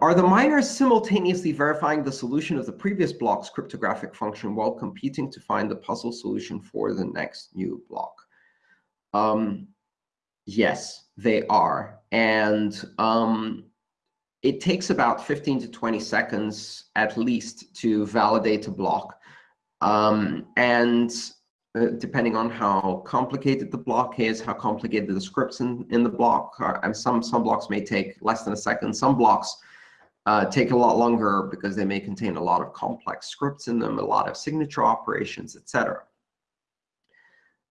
Are the miners simultaneously verifying the solution of the previous block's cryptographic function while competing to find the puzzle solution for the next new block? Um, yes, they are. And um, it takes about 15 to 20 seconds at least to validate a block. Um, and uh, depending on how complicated the block is, how complicated the scripts in, in the block are, and some, some blocks may take less than a second. Some blocks uh, take a lot longer because they may contain a lot of complex scripts in them, a lot of signature operations, etc.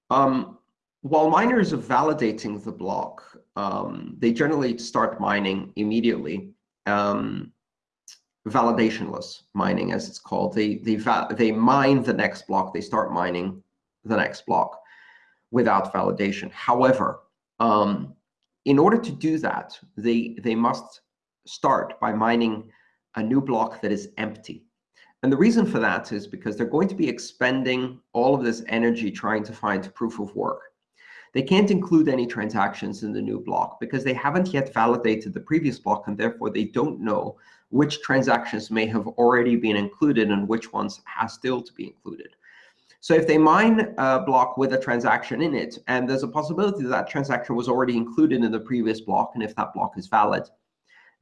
Um, while miners are validating the block, um, they generally start mining immediately. Um, validationless mining, as it's called. They, they, they mine the next block. They start mining the next block without validation. However, um, in order to do that, they, they must start by mining a new block that is empty. And the reason for that is because they're going to be expending all of this energy trying to find proof of work. They can't include any transactions in the new block because they haven't yet validated the previous block, and therefore they don't know which transactions may have already been included and which ones have still to be included. So if they mine a block with a transaction in it, and there's a possibility that, that transaction was already included in the previous block, and if that block is valid,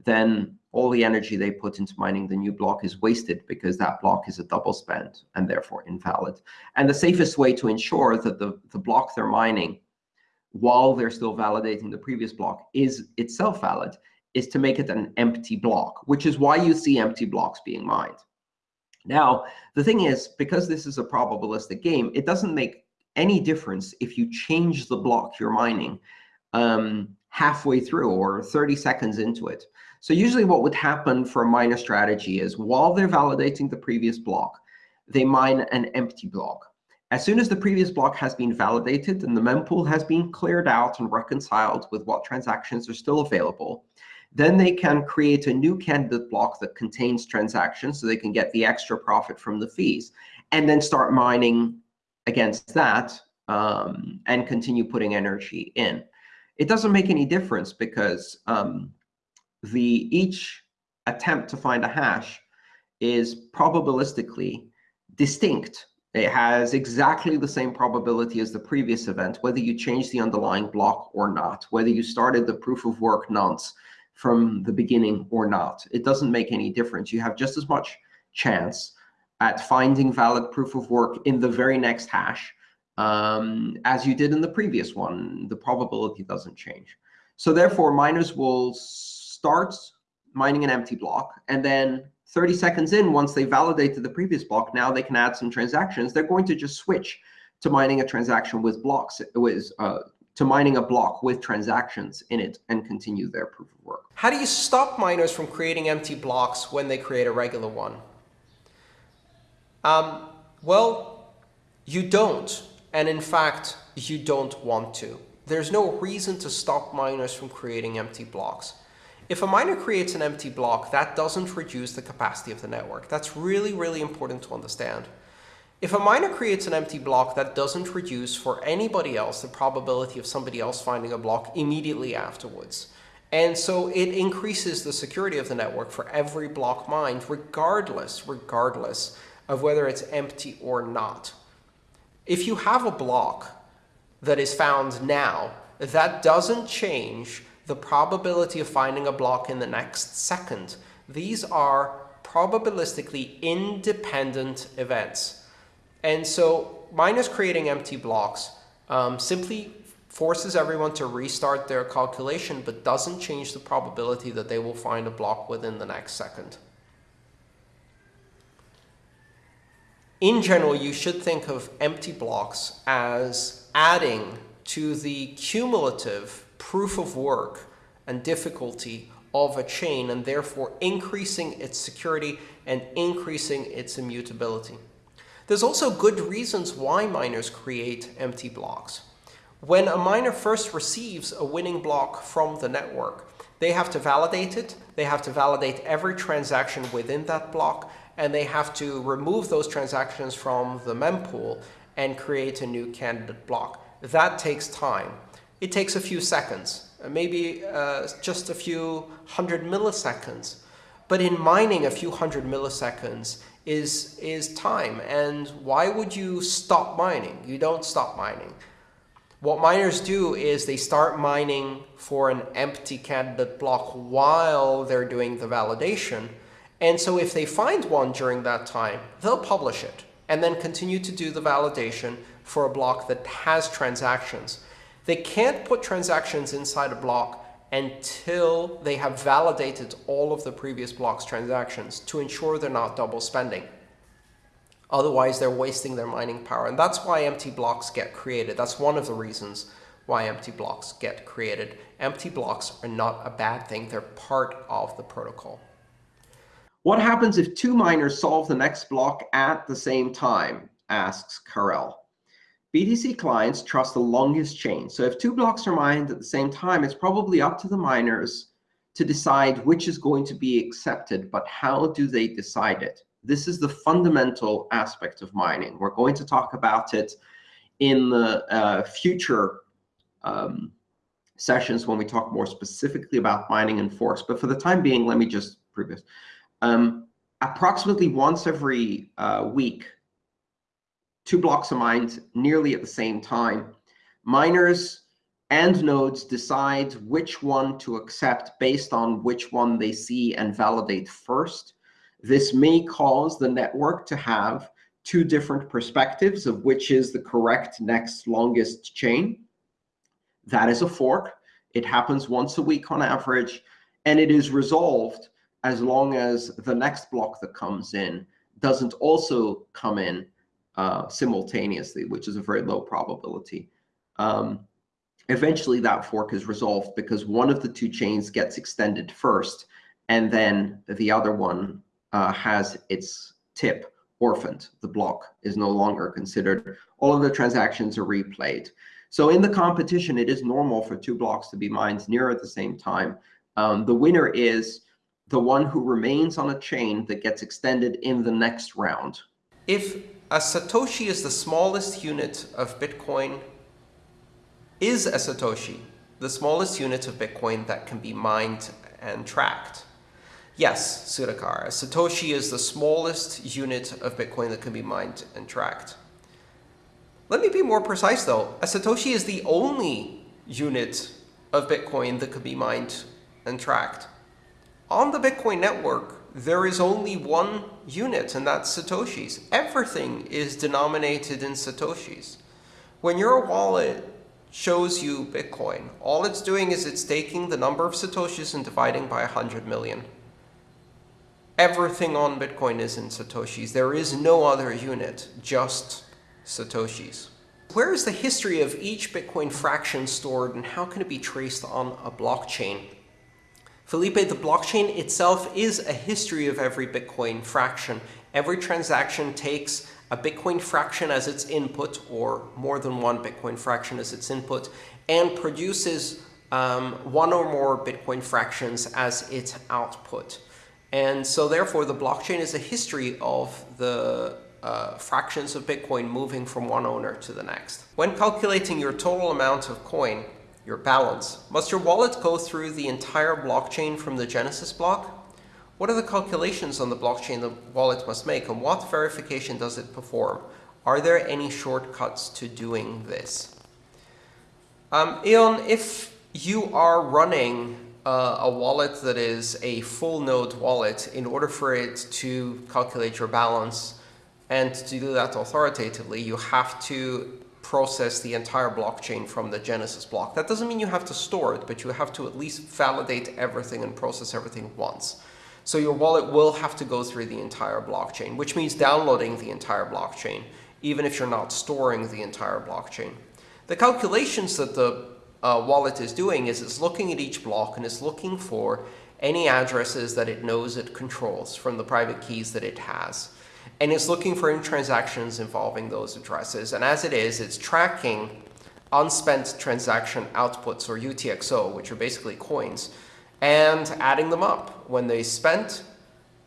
then all the energy they put into mining the new block is wasted because that block is a double spend and therefore invalid. And the safest way to ensure that the, the block they're mining while they're still validating the previous block is itself valid is to make it an empty block, which is why you see empty blocks being mined. Now, the thing is, because this is a probabilistic game, it doesn't make any difference if you change the block you're mining um, halfway through or 30 seconds into it. So usually what would happen for a miner strategy is while they're validating the previous block, they mine an empty block. As soon as the previous block has been validated and the mempool has been cleared out and reconciled with what transactions are still available, then they can create a new candidate block that contains transactions so they can get the extra profit from the fees, and then start mining against that um, and continue putting energy in. It doesn't make any difference because um, the each attempt to find a hash is probabilistically distinct. It has exactly the same probability as the previous event, whether you change the underlying block or not, whether you started the proof of work nonce from the beginning or not. It doesn't make any difference. You have just as much chance at finding valid proof of work in the very next hash um, as you did in the previous one. The probability doesn't change. So therefore, miners will start mining an empty block, and then 30 seconds in, once they validated the previous block, now they can add some transactions. They're going to just switch to mining a transaction with blocks, with uh, to mining a block with transactions in it and continue their proof of work. How do you stop miners from creating empty blocks when they create a regular one? Um, well, you don't. And in fact, you don't want to. There's no reason to stop miners from creating empty blocks. If a miner creates an empty block, that doesn't reduce the capacity of the network. That's really, really important to understand. If a miner creates an empty block, that doesn't reduce for anybody else the probability of somebody else finding a block immediately afterwards. And so it increases the security of the network for every block mined, regardless, regardless of whether it's empty or not. If you have a block that is found now, that doesn't change the probability of finding a block in the next second. These are probabilistically independent events. And so miners creating empty blocks um, simply forces everyone to restart their calculation, but doesn't change the probability that they will find a block within the next second. In general, you should think of empty blocks as adding to the cumulative proof of work and difficulty of a chain, and therefore increasing its security and increasing its immutability. There's also good reasons why miners create empty blocks. When a miner first receives a winning block from the network, they have to validate it, they have to validate every transaction within that block, and they have to remove those transactions from the mempool and create a new candidate block. That takes time. It takes a few seconds, maybe uh, just a few hundred milliseconds But in mining, a few hundred milliseconds is, is time. And why would you stop mining? You don't stop mining. What miners do is they start mining for an empty candidate block while they're doing the validation. And so if they find one during that time, they'll publish it and then continue to do the validation for a block that has transactions. They can't put transactions inside a block until they have validated all of the previous block's transactions to ensure they're not double spending. Otherwise, they're wasting their mining power. And that's why empty blocks get created. That's one of the reasons why empty blocks get created. Empty blocks are not a bad thing. They're part of the protocol. What happens if two miners solve the next block at the same time, asks Karel. BTC clients trust the longest chain. So if two blocks are mined at the same time, it's probably up to the miners to decide which is going to be accepted, but how do they decide it? This is the fundamental aspect of mining. We're going to talk about it in the uh, future um, sessions when we talk more specifically about mining and forks. But for the time being, let me just prove this. Um, approximately once every uh, week, two blocks are mined nearly at the same time. Miners and nodes decide which one to accept based on which one they see and validate first. This may cause the network to have two different perspectives of which is the correct next longest chain. That is a fork. It happens once a week on average, and it is resolved as long as the next block that comes in doesn't also come in uh, simultaneously, which is a very low probability. Um, eventually, that fork is resolved because one of the two chains gets extended first, and then the other one uh, has its tip orphaned. The block is no longer considered. All of the transactions are replayed. So in the competition, it is normal for two blocks to be mined near at the same time. Um, the winner is the one who remains on a chain that gets extended in the next round. If a Satoshi is the smallest unit of Bitcoin, is a Satoshi the smallest unit of Bitcoin that can be mined and tracked? Yes, Sudhakar, a Satoshi is the smallest unit of Bitcoin that can be mined and tracked. Let me be more precise, though. A Satoshi is the only unit of Bitcoin that could be mined and tracked. On the Bitcoin network, there is only one unit, and that's Satoshis. Everything is denominated in Satoshis. When your wallet shows you Bitcoin, all it's doing is it's taking the number of Satoshis and dividing by 100 million. Everything on Bitcoin is in Satoshis. There is no other unit, just Satoshis. Where is the history of each Bitcoin fraction stored, and how can it be traced on a blockchain? Felipe, the blockchain itself is a history of every Bitcoin fraction. Every transaction takes a Bitcoin fraction as its input, or more than one Bitcoin fraction as its input, and produces um, one or more Bitcoin fractions as its output. And so therefore, the blockchain is a history of the uh, fractions of Bitcoin moving from one owner to the next. When calculating your total amount of coin, your balance. Must your wallet go through the entire blockchain from the Genesis block? What are the calculations on the blockchain the wallet must make, and what verification does it perform? Are there any shortcuts to doing this? Um, Eon, if you are running uh, a wallet that is a full node wallet, in order for it to calculate your balance and to do that authoritatively, you have to process the entire blockchain from the Genesis block. That doesn't mean you have to store it, but you have to at least validate everything and process everything once. So your wallet will have to go through the entire blockchain, which means downloading the entire blockchain, even if you're not storing the entire blockchain. The calculations that the uh, wallet is doing is it's looking at each block and it's looking for any addresses that it knows it controls from the private keys that it has and it's looking for transactions involving those addresses. And as it is, it's tracking unspent transaction outputs, or UTXO, which are basically coins, and adding them up. When they spent,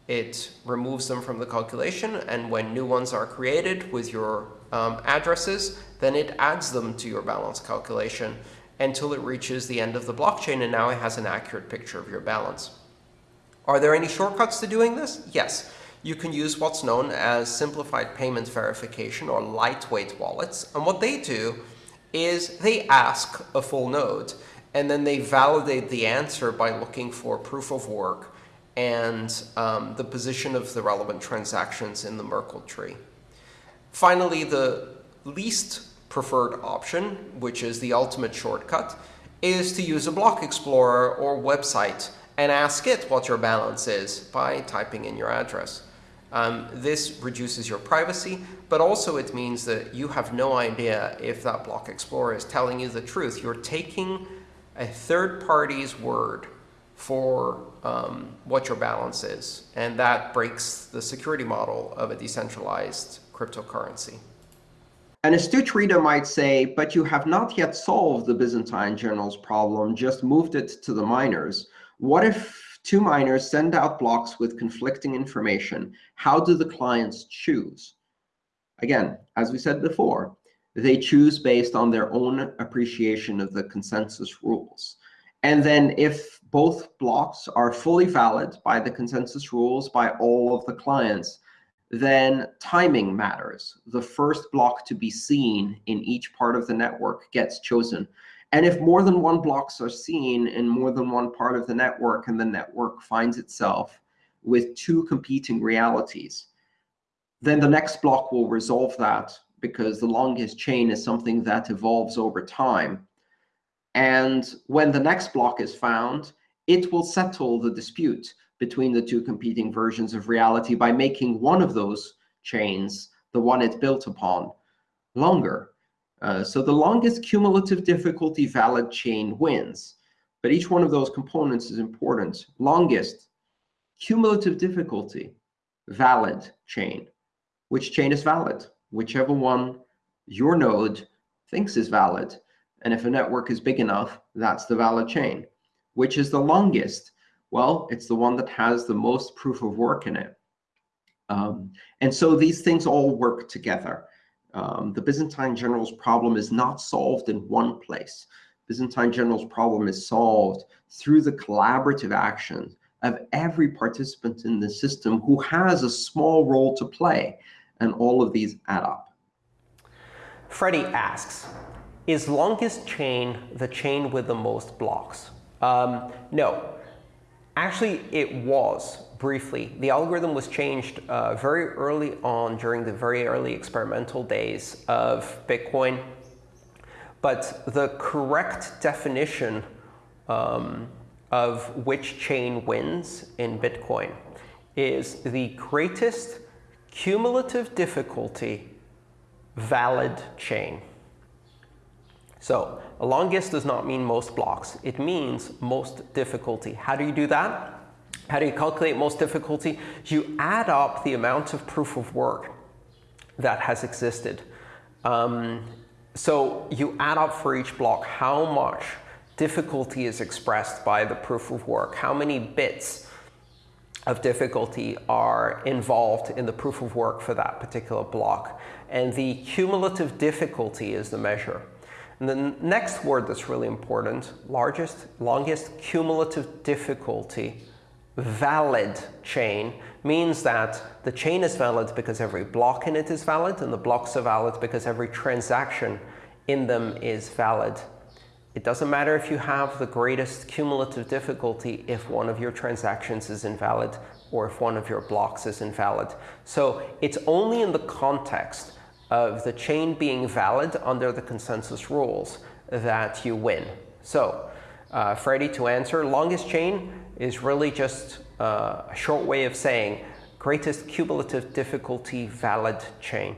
it removes them from the calculation, and when new ones are created with your um, addresses, then it adds them to your balance calculation until it reaches the end of the blockchain, and now it has an accurate picture of your balance. Are there any shortcuts to doing this? Yes. You can use what's known as simplified payment verification or lightweight wallets. And what they do is they ask a full node, and then they validate the answer by looking for proof of work and um, the position of the relevant transactions in the Merkle tree. Finally, the least preferred option, which is the ultimate shortcut, is to use a block explorer or website and ask it what your balance is by typing in your address. Um, this reduces your privacy, but also it means that you have no idea if that block explorer is telling you the truth. You're taking a third party's word for um, what your balance is, and that breaks the security model of a decentralized cryptocurrency. An astute reader might say, but you have not yet solved the Byzantine general's problem, just moved it to the miners. What if two miners send out blocks with conflicting information? How do the clients choose? Again, as we said before, they choose based on their own appreciation of the consensus rules. And then if both blocks are fully valid by the consensus rules by all of the clients, then timing matters. The first block to be seen in each part of the network gets chosen. And if more than one blocks are seen in more than one part of the network, and the network finds itself with two competing realities, then the next block will resolve that because the longest chain is something that evolves over time. And when the next block is found, it will settle the dispute between the two competing versions of reality by making one of those chains, the one it built upon, longer. Uh, so the longest cumulative difficulty valid chain wins. But each one of those components is important. Longest cumulative difficulty valid chain. Which chain is valid? Whichever one your node thinks is valid. And if a network is big enough, that's the valid chain. Which is the longest? Well, it's the one that has the most proof of work in it. Um, and so these things all work together. Um, the Byzantine general's problem is not solved in one place. Byzantine general's problem is solved through the collaborative action of every participant in the system who has a small role to play, and all of these add up. Freddie asks, is longest chain the chain with the most blocks? Um, no. Actually, it was, briefly. The algorithm was changed uh, very early on during the very early experimental days of Bitcoin. But the correct definition um, of which chain wins in Bitcoin is the greatest cumulative difficulty valid chain. So longest does not mean most blocks. It means most difficulty. How do you do that? How do you calculate most difficulty? You add up the amount of proof of work that has existed. Um, so you add up for each block how much difficulty is expressed by the proof of work, how many bits of difficulty are involved in the proof of work for that particular block. And the cumulative difficulty is the measure. And the next word that's really important, largest, longest cumulative difficulty, valid chain, means that the chain is valid because every block in it is valid, and the blocks are valid because every transaction in them is valid. It doesn't matter if you have the greatest cumulative difficulty if one of your transactions is invalid or if one of your blocks is invalid. So it's only in the context of the chain being valid under the consensus rules that you win. So uh, Freddie, to answer, longest chain is really just uh, a short way of saying greatest cumulative difficulty valid chain.